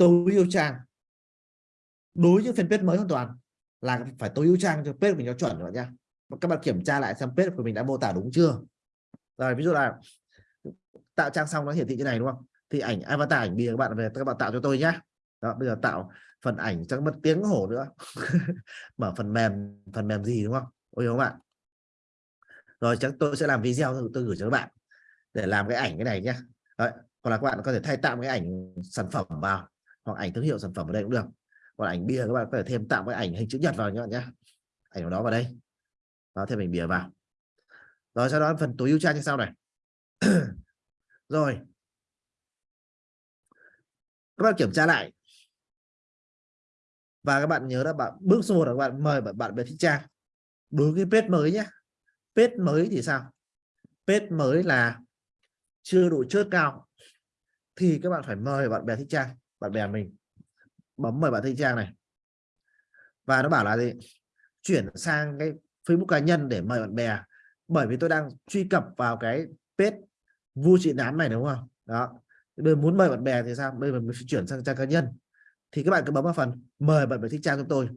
tối ưu trang. Đối với những fanpage mới hoàn toàn là phải tối ưu trang cho page của mình cho chuẩn rồi nha. Các bạn kiểm tra lại xem page của mình đã mô tả đúng chưa? Rồi, ví dụ là tạo trang xong nó hiển thị như này, đúng không? Thì ảnh avatar ảnh bìa các bạn về, các bạn tạo cho tôi nhé đó, bây giờ tạo phần ảnh chắc mất tiếng hổ nữa. Mở phần mềm phần mềm gì, đúng không? Ôi các bạn rồi, chắc tôi sẽ làm video tôi gửi cho các bạn để làm cái ảnh cái này nhé Đấy. hoặc là các bạn có thể thay tạo cái ảnh sản phẩm vào hoặc ảnh thương hiệu sản phẩm ở đây cũng được. Còn ảnh bìa các bạn có thể thêm tạo cái ảnh hình chữ nhật vào nhé nhé ảnh của đó vào đây. Đó, thêm ảnh bìa vào. Rồi, sau đó phần tối ưu trang như sau này. Rồi. Các bạn kiểm tra lại. Và các bạn nhớ là bạn, bước số một là các bạn mời bạn bạn về thích trang. Đối với page mới nhé page mới thì sao? Page mới là chưa đủ chốt cao. Thì các bạn phải mời bạn bè thích trang bạn bè mình, bấm mời bạn thanh trang này. Và nó bảo là gì? Chuyển sang cái Facebook cá nhân để mời bạn bè, bởi vì tôi đang truy cập vào cái page vui trị nám này, đúng không? Đó. Bây muốn mời bạn bè thì sao? Bây giờ mình chuyển sang trang cá nhân. Thì các bạn cứ bấm vào phần mời bạn bè thích trang cho tôi.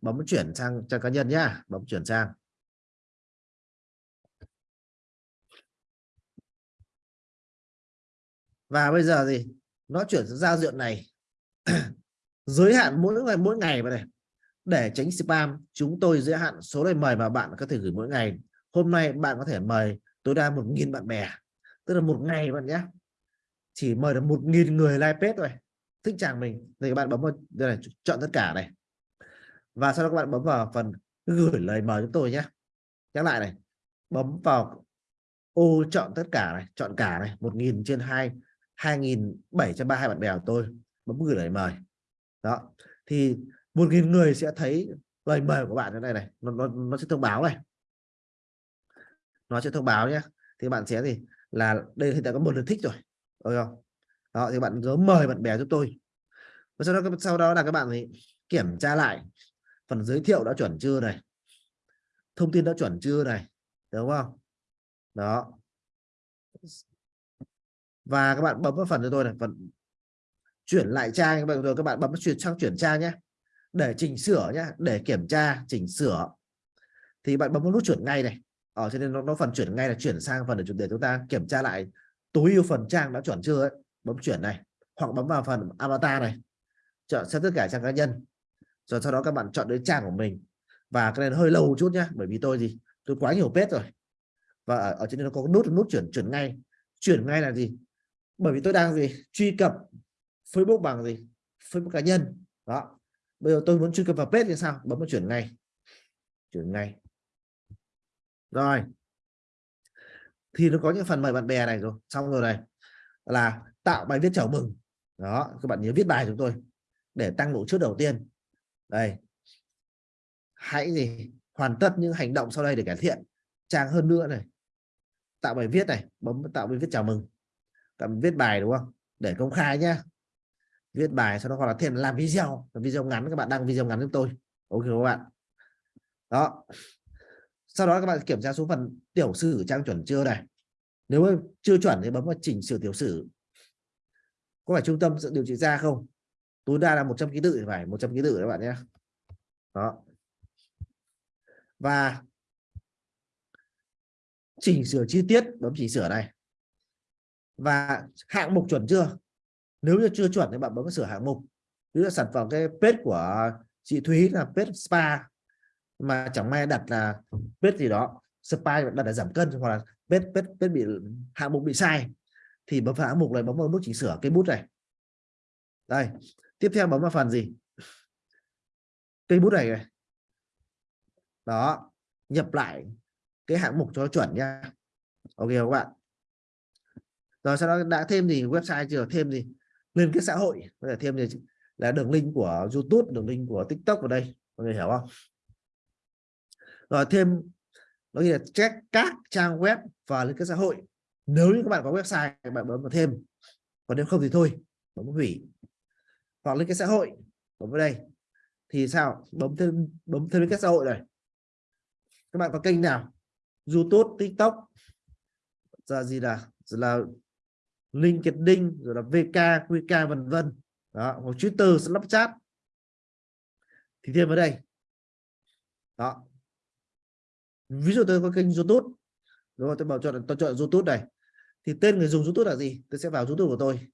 Bấm chuyển sang trang cá nhân nhá. Bấm chuyển sang. Và bây giờ gì? Nó chuyển sang giao diện này. Giới hạn mỗi ngày mỗi ngày vào này. Để tránh spam, chúng tôi giới hạn số lời mời mà bạn có thể gửi mỗi ngày. Hôm nay bạn có thể mời tối đa một nghìn bạn bè. Tức là một ngày bạn nhé. Chỉ mời được một nghìn người like page thôi. Thích chàng mình. Thì các bạn bấm vào, đây này chọn tất cả này. Và sau đó các bạn bấm vào phần gửi lời mời chúng tôi nhé. Nhắc lại này. Bấm vào ô chọn tất cả này, chọn cả này, một nghìn trên hai. 2.732 bạn bè của tôi bấm gửi lời mời. Đó thì một nghìn người sẽ thấy lời mời của bạn thế này này nó, nó, nó sẽ thông báo này. Nó sẽ thông báo nhé. Thì bạn sẽ gì là đây hiện tại có một lượt thích rồi được không? Đó thì bạn nhớ mời bạn bè giúp tôi. Và sau đó sau đó là các bạn thì kiểm tra lại phần giới thiệu đã chuẩn chưa này thông tin đã chuẩn chưa này đúng không? Đó và các bạn bấm vào phần cho tôi này phần chuyển lại trang các bạn. Rồi các bạn bấm chuyển sang chuyển trang nhé. Để chỉnh sửa nhé để kiểm tra chỉnh sửa. Thì bạn bấm vào nút chuyển ngay này. Ờ, ở trên nên nó, nó phần chuyển ngay là chuyển sang phần để, để chúng ta kiểm tra lại tối ưu phần trang đã chuẩn chưa ấy. bấm chuyển này hoặc bấm vào phần avatar này. Chọn xem tất cả trang cá nhân. Rồi sau đó các bạn chọn đến trang của mình. Và cái này hơi lâu một chút nhá bởi vì tôi gì tôi quá nhiều page rồi. Và ở, ở trên đây nó có nút nút chuyển chuyển ngay. Chuyển ngay là gì? Bởi vì tôi đang gì? Truy cập Facebook bằng gì? Facebook cá nhân. Đó. Bây giờ tôi muốn truy cập vào page thì sao? Bấm vào chuyển ngay. Chuyển ngay. Rồi. Thì nó có những phần mời bạn bè này rồi. Xong rồi này. Là tạo bài viết chào mừng. Đó, các bạn nhớ viết bài chúng tôi. Để tăng độ trước đầu tiên. Đây. Hãy gì? Hoàn tất những hành động sau đây để cải thiện. Trang hơn nữa này. Tạo bài viết này. Bấm tạo bài viết chào mừng cầm viết bài, đúng không? Để công khai nhá. Viết bài sau đó hoặc là thêm làm video làm video ngắn, các bạn đăng video ngắn giúp tôi. Ok các bạn? Đó. Sau đó các bạn kiểm tra số phần tiểu sử trang chuẩn chưa này? Nếu chưa chuẩn thì bấm vào chỉnh sửa tiểu sử. Có phải trung tâm điều trị da không? Tối đa là 100 ký tự thì phải 100 ký tự các bạn nhé đó. Và chỉnh sửa chi tiết, bấm chỉnh sửa này và hạng mục chuẩn chưa? Nếu như chưa chuẩn thì bạn bấm sửa hạng mục. Ví dụ sản phẩm cái page của chị Thúy là page spa mà chẳng may đặt là page gì đó spa đặt là giảm cân hoặc là page page, page bị hạng mục bị sai thì bấm vào hạng mục này bấm vào nút chỉnh sửa cây bút này. Đây tiếp theo bấm vào phần gì? Cây bút này, này. Đó nhập lại cái hạng mục cho chuẩn nha. Ok các bạn? Rồi sau đó đã thêm gì, website chưa? Thêm gì? Lên cái xã hội. Có thể thêm gì là đường link của YouTube, đường link của TikTok vào đây. Mọi người hiểu không? Rồi thêm nó là check các trang web và lên cái xã hội. Nếu như các bạn có website, các bạn bấm vào thêm. Còn nếu không thì thôi, bấm hủy. Hoặc lên cái xã hội, bấm vào đây. Thì sao? Bấm thêm bấm thêm liên xã hội này các bạn có kênh nào? YouTube, TikTok. Ra gì là là LinkedIn rồi là VK, QK vân vân. Đó hoặc Twitter Snapchat. Thì thêm vào đây. Đó. Ví dụ tôi có kênh YouTube. Đúng không tôi bảo chọn tôi chọn YouTube này. Thì tên người dùng YouTube là gì? Tôi sẽ vào YouTube của tôi.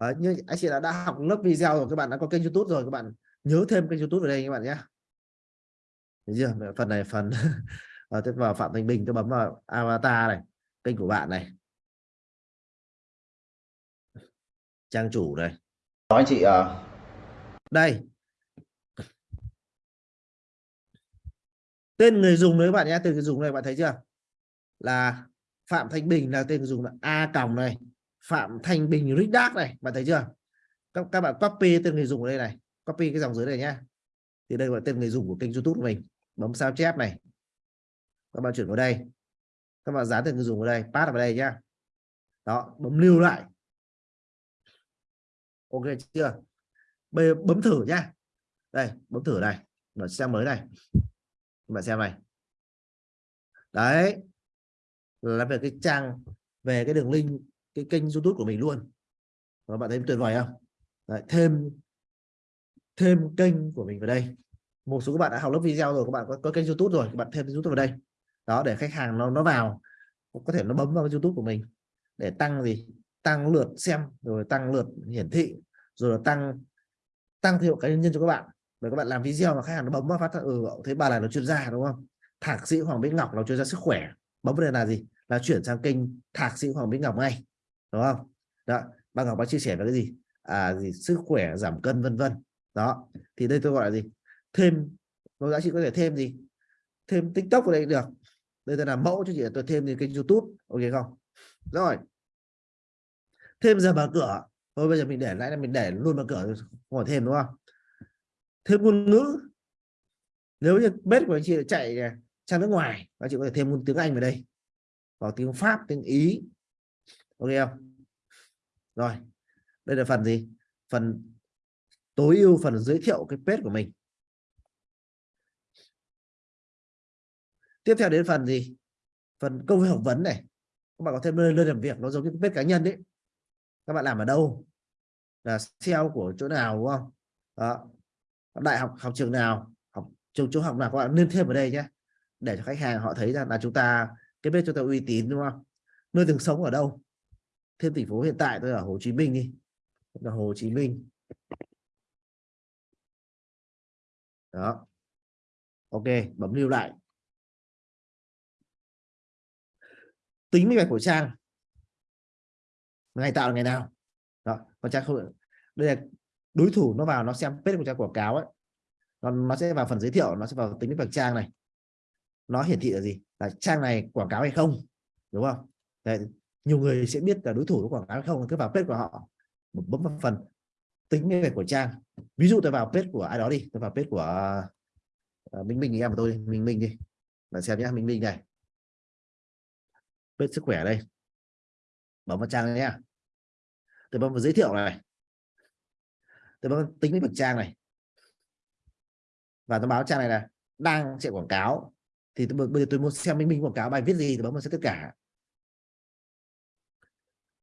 Đấy, như anh chị đã, đã học lớp video rồi các bạn đã có kênh YouTube rồi các bạn nhớ thêm kênh YouTube ở đây các bạn nhé. Được chưa? Phần này phần và tôi vào Phạm Thành Bình tôi bấm vào avatar này kênh của bạn này. Trang chủ này. Nói chị à, đây. Tên người dùng đấy bạn nhé tên người dùng này bạn thấy chưa? Là Phạm Thanh Bình là tên người dùng là A còng này Phạm Thanh Bình Ridac này bạn thấy chưa? Các, các bạn copy tên người dùng ở đây này copy cái dòng dưới này nhá thì đây là tên người dùng của kênh YouTube của mình. Bấm sao chép này các bạn chuyển vào đây. Các bạn dán từ người dùng vào đây pass vào đây nhá. Đó bấm lưu lại. Ok chưa? Bây giờ bấm thử nhá. Đây bấm thử này. Mở xem mới này. Bạn xem này. Đấy. Là về cái trang về cái đường link cái kênh youtube của mình luôn. Các bạn thấy tuyệt vời không? Đấy, thêm thêm kênh của mình vào đây. Một số các bạn đã học lớp video rồi các bạn có, có kênh youtube rồi các bạn thêm youtube vào đây đó, để khách hàng nó nó vào có thể nó bấm vào youtube của mình. Để tăng gì? Tăng lượt xem, rồi tăng lượt hiển thị, rồi là tăng tăng thiệu hiệu cá nhân cho các bạn. Để các bạn làm video mà khách hàng nó bấm vào phát ừ thấy bà này là chuyên gia đúng không? Thạc sĩ Hoàng Bích Ngọc là chuyên gia sức khỏe. Bấm vào đây là gì? Là chuyển sang kênh thạc sĩ Hoàng Bích Ngọc ngay, đúng không? Đó bà Ngọc bác chia sẻ về cái gì? À gì? Sức khỏe giảm cân, vân vân. Đó, thì đây tôi gọi là gì? Thêm, có giá trị có thể thêm gì? Thêm tiktok vào đây được đây tôi làm mẫu cho chị, tôi thêm thì kênh youtube, ok không? Rồi. Thêm giờ mở cửa. Thôi bây giờ mình để lại là mình để luôn mở cửa không thêm đúng không? Thêm ngôn ngữ. Nếu như bếp của anh chị chạy sang nước ngoài anh chị có thể thêm ngôn tiếng anh vào đây. Hoặc tiếng pháp, tiếng ý. Ok không? Rồi. Đây là phần gì? Phần tối ưu, phần giới thiệu cái page của mình. Tiếp theo đến phần gì? Phần câu hỏi vấn này. Các bạn có thêm nơi, nơi làm việc nó giống như cái cá nhân đấy các bạn làm ở đâu? Là SEO của chỗ nào đúng không? Đó. Đại học học trường nào học trường trung học nào các bạn nên thêm ở đây nhé. Để cho khách hàng họ thấy rằng là chúng ta cái bên chúng ta uy tín đúng không? Nơi từng sống ở đâu? Thêm thành phố hiện tại tôi ở Hồ Chí Minh đi. Là Hồ Chí Minh. Đó. Ok bấm lưu lại. Tính minh bạch của trang. Ngày tạo là ngày nào. Đó còn trang không đây là đối thủ nó vào nó xem page của trang quảng cáo ấy. Nó, nó sẽ vào phần giới thiệu nó sẽ vào tính minh bạch trang này. Nó hiển thị là gì? Là trang này quảng cáo hay không? Đúng không? Đấy, nhiều người sẽ biết là đối thủ có quảng cáo hay không cứ vào page của họ bấm vào phần tính minh bạch của trang. Ví dụ tôi vào page của ai đó đi tôi vào page của uh, Minh Minh em của tôi Minh Minh đi. Bạn xem nhé Minh Minh này bên sức khỏe đây. Bấm vào trang nhé tôi bấm vào giới thiệu này. Tôi bấm tính với bạch trang này. Và tôi báo trang này là đang chạy quảng cáo. Thì tôi bây giờ tôi muốn xem minh minh quảng cáo bài viết gì thì bấm vào tất cả.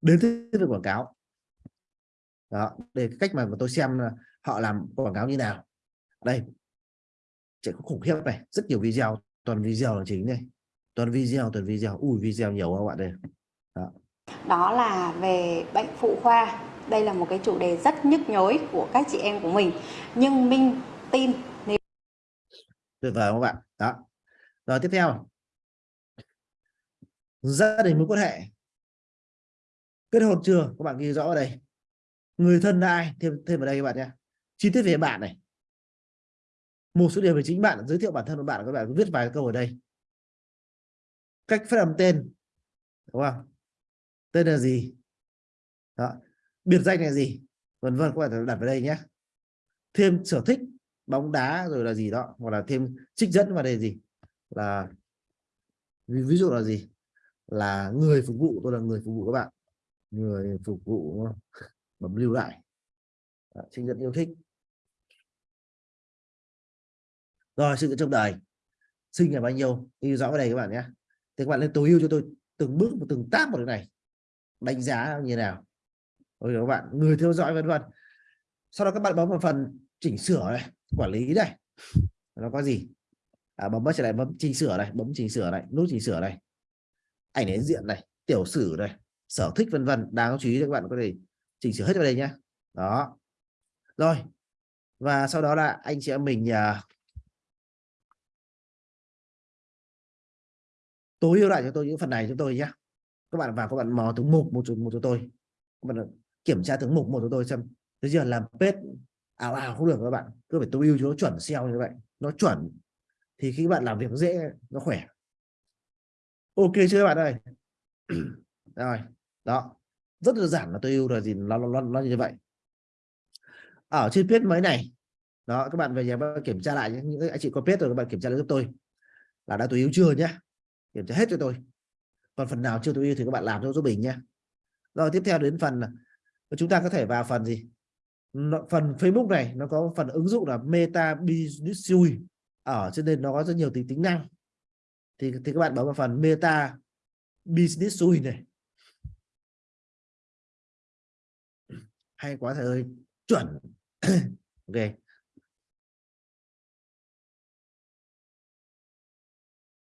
Đến với quảng cáo. Đó để cái cách mà tôi xem họ làm quảng cáo như nào. Đây. Chạy khủng khiếp này. Rất nhiều video, toàn video là chính này toàn video toàn video. Ui video nhiều các bạn đây đó. đó là về bệnh phụ khoa. Đây là một cái chủ đề rất nhức nhối của các chị em của mình. Nhưng minh tin nếu tuyệt vời các bạn? Đó. Rồi tiếp theo. Gia đình mối quan hệ. Kết hôn chưa? Các bạn ghi rõ ở đây. Người thân là ai? Thêm thêm vào đây các bạn nhé. Chi tiết về bạn này. Một số điều về chính bạn. Giới thiệu bản thân của bạn. Các bạn viết vài câu ở đây cách phát âm tên đúng không? Tên là gì? Đó. biệt danh là gì? Vân vân các bạn đặt vào đây nhé. Thêm sở thích bóng đá rồi là gì đó hoặc là thêm trích dẫn vào đây gì? Là ví, ví dụ là gì? Là người phục vụ tôi là người phục vụ các bạn. Người phục vụ bấm lưu lại. Đó, trích dẫn yêu thích. Rồi sự trong đời. Sinh là bao nhiêu? Ghi rõ vào đây các bạn nhé thì các bạn lên tối ưu cho tôi từng bước một từng tác một cái này. Đánh giá như thế nào rồi các bạn người theo dõi vân vân sau đó các bạn bấm vào phần chỉnh sửa này quản lý đây nó có gì? À, bấm trở lại bấm chỉnh sửa này bấm chỉnh sửa này nút chỉnh sửa này. Ảnh đến diện này tiểu sử này sở thích vân vân đáng chú ý các bạn có thể chỉnh sửa hết vào đây nhé đó. Rồi. Và sau đó là anh chị em mình à, tối ưu lại cho tôi những phần này cho tôi nhé các bạn vào các bạn mò thứ mục một một cho tôi. Các bạn ờ, kiểm tra thứ mục một cho tôi xem. Bây giờ làm pet ảo ảo không được các bạn. Cứ phải tối ưu cho nó chuẩn SEO như vậy. Nó chuẩn. Thì khi các bạn làm việc dễ nó khỏe. Ok chưa các bạn ơi? Rồi đó. Rất đơn giản là tôi yêu là gì nó, nó, nó như vậy. Ở trên pet mới này đó các bạn về nhà kiểm tra lại những anh chị có pet rồi các bạn kiểm tra lại giúp tôi. Là đã tối ưu chưa nhé kiểm tra hết cho tôi. Còn phần nào chưa tối ưu thì các bạn làm cho giúp mình nhé. Rồi, tiếp theo đến phần chúng ta có thể vào phần gì? Phần Facebook này, nó có phần ứng dụng là Meta Business Suite. Ở trên nên nó có rất nhiều tính tính năng. Thì thì các bạn bấm vào phần Meta Business Suite này. Hay quá thầy ơi, chuẩn. Ok.